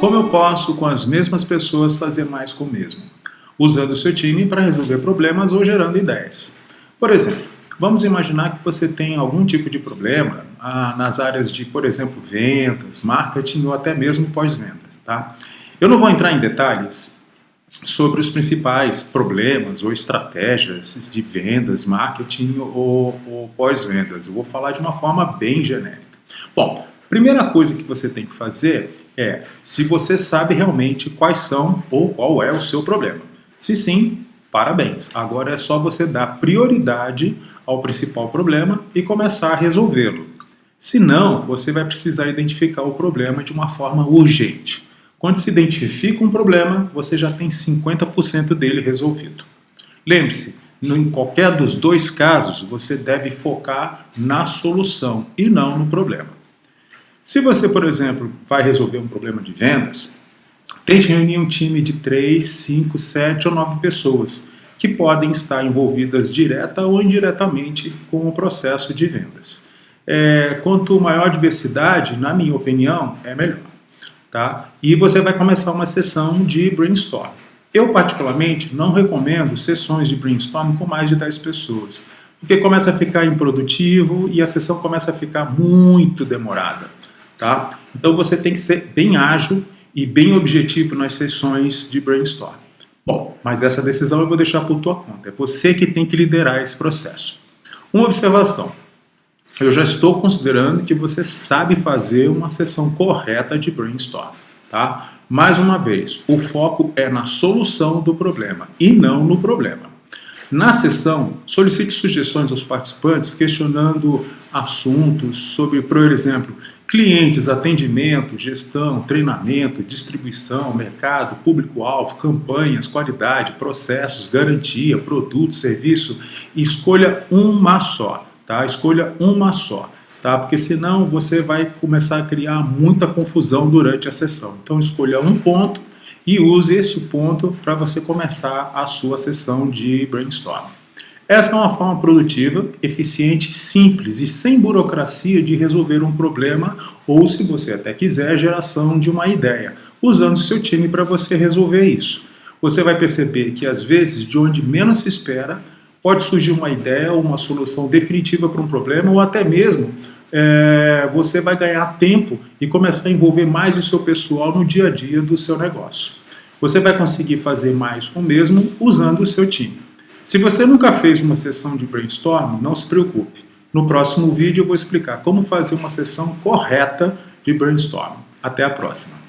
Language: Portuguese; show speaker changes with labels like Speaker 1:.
Speaker 1: Como eu posso, com as mesmas pessoas, fazer mais com o mesmo? Usando o seu time para resolver problemas ou gerando ideias. Por exemplo, vamos imaginar que você tem algum tipo de problema ah, nas áreas de, por exemplo, vendas, marketing ou até mesmo pós-vendas. Tá? Eu não vou entrar em detalhes sobre os principais problemas ou estratégias de vendas, marketing ou, ou pós-vendas. Eu vou falar de uma forma bem genérica. Bom, primeira coisa que você tem que fazer é se você sabe realmente quais são ou qual é o seu problema. Se sim, parabéns. Agora é só você dar prioridade ao principal problema e começar a resolvê-lo. Se não, você vai precisar identificar o problema de uma forma urgente. Quando se identifica um problema, você já tem 50% dele resolvido. Lembre-se, em qualquer dos dois casos, você deve focar na solução e não no problema. Se você, por exemplo, vai resolver um problema de vendas, tente reunir um time de 3, 5, 7 ou 9 pessoas que podem estar envolvidas direta ou indiretamente com o processo de vendas. É, quanto maior diversidade, na minha opinião, é melhor. Tá? E você vai começar uma sessão de brainstorm. Eu, particularmente, não recomendo sessões de brainstorm com mais de 10 pessoas, porque começa a ficar improdutivo e a sessão começa a ficar muito demorada. Tá? Então você tem que ser bem ágil e bem objetivo nas sessões de brainstorm. Bom, mas essa decisão eu vou deixar por tua conta. É você que tem que liderar esse processo. Uma observação. Eu já estou considerando que você sabe fazer uma sessão correta de brainstorm. Tá? Mais uma vez, o foco é na solução do problema e não no problema. Na sessão, solicite sugestões aos participantes questionando assuntos sobre, por exemplo, clientes, atendimento, gestão, treinamento, distribuição, mercado, público-alvo, campanhas, qualidade, processos, garantia, produto, serviço. Escolha uma só, tá? Escolha uma só, tá? Porque senão você vai começar a criar muita confusão durante a sessão. Então escolha um ponto e use esse ponto para você começar a sua sessão de brainstorm. Essa é uma forma produtiva, eficiente, simples e sem burocracia de resolver um problema ou, se você até quiser, geração de uma ideia, usando seu time para você resolver isso. Você vai perceber que, às vezes, de onde menos se espera, pode surgir uma ideia ou uma solução definitiva para um problema ou até mesmo é, você vai ganhar tempo e começar a envolver mais o seu pessoal no dia a dia do seu negócio. Você vai conseguir fazer mais com o mesmo usando o seu time. Se você nunca fez uma sessão de brainstorm, não se preocupe. No próximo vídeo eu vou explicar como fazer uma sessão correta de brainstorm. Até a próxima!